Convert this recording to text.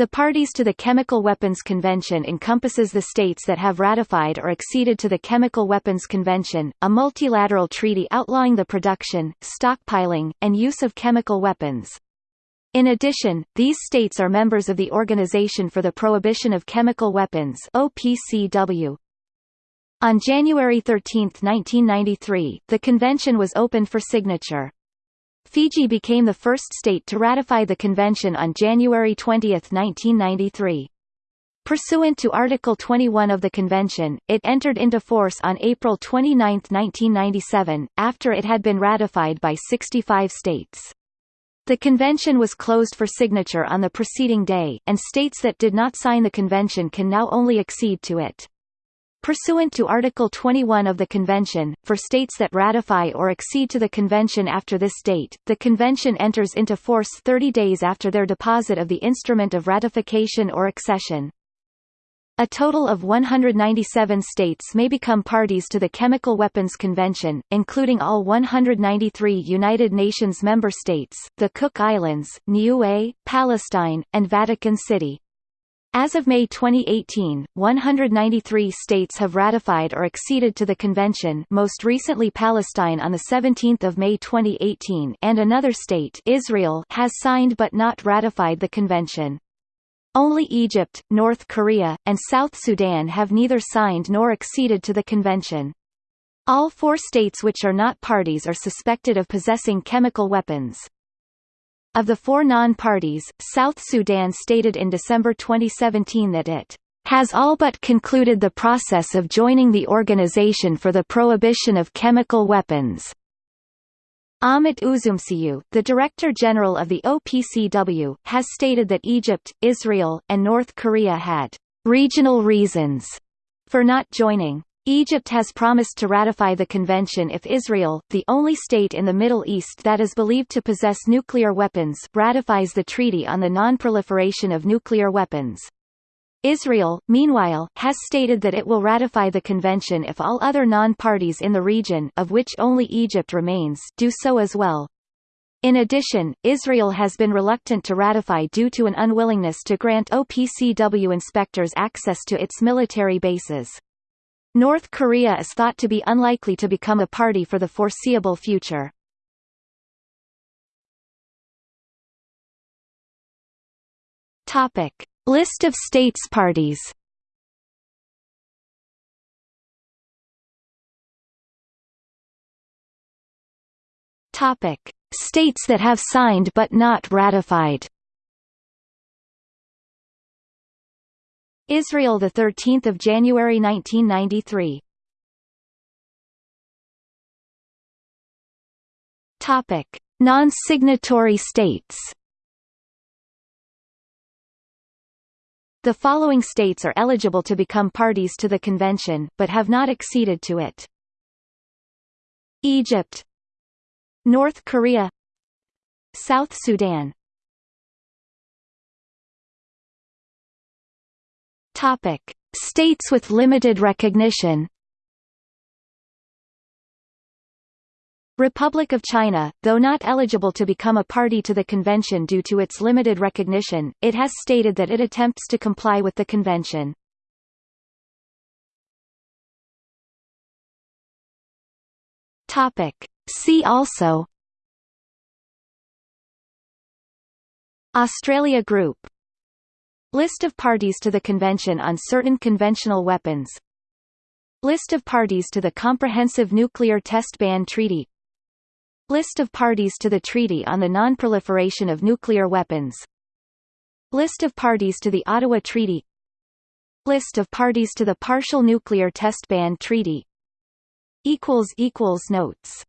The parties to the Chemical Weapons Convention encompasses the states that have ratified or acceded to the Chemical Weapons Convention, a multilateral treaty outlawing the production, stockpiling, and use of chemical weapons. In addition, these states are members of the Organization for the Prohibition of Chemical Weapons OPCW. On January 13, 1993, the convention was opened for signature. Fiji became the first state to ratify the convention on January 20, 1993. Pursuant to Article 21 of the convention, it entered into force on April 29, 1997, after it had been ratified by 65 states. The convention was closed for signature on the preceding day, and states that did not sign the convention can now only accede to it. Pursuant to Article 21 of the Convention, for states that ratify or accede to the Convention after this date, the Convention enters into force 30 days after their deposit of the instrument of ratification or accession. A total of 197 states may become parties to the Chemical Weapons Convention, including all 193 United Nations member states, the Cook Islands, Niue, Palestine, and Vatican City. As of May 2018, 193 states have ratified or acceded to the convention most recently Palestine on 17 May 2018 and another state Israel has signed but not ratified the convention. Only Egypt, North Korea, and South Sudan have neither signed nor acceded to the convention. All four states which are not parties are suspected of possessing chemical weapons. Of the four non-parties, South Sudan stated in December 2017 that it has all but concluded the process of joining the Organization for the Prohibition of Chemical Weapons. Ahmet Üzümcüoğlu, the Director General of the OPCW, has stated that Egypt, Israel, and North Korea had regional reasons for not joining. Egypt has promised to ratify the convention if Israel, the only state in the Middle East that is believed to possess nuclear weapons, ratifies the Treaty on the Non-Proliferation of Nuclear Weapons. Israel, meanwhile, has stated that it will ratify the convention if all other non-parties in the region of which only Egypt remains do so as well. In addition, Israel has been reluctant to ratify due to an unwillingness to grant OPCW inspectors access to its military bases. North Korea is thought to be unlikely to become a party for the foreseeable future. Topic: List of states parties. Topic: States that have signed but not ratified. Israel the 13th of January 1993 Topic Non-signatory states The following states are eligible to become parties to the convention, but have not acceded to it. Egypt North Korea South Sudan Topic: States with limited recognition. Republic of China, though not eligible to become a party to the convention due to its limited recognition, it has stated that it attempts to comply with the convention. Topic: See also Australia Group List of parties to the Convention on Certain Conventional Weapons. List of parties to the Comprehensive Nuclear Test Ban Treaty. List of parties to the Treaty on the Non-Proliferation of Nuclear Weapons. List of parties to the Ottawa Treaty. List of parties to the Partial Nuclear Test Ban Treaty. Notes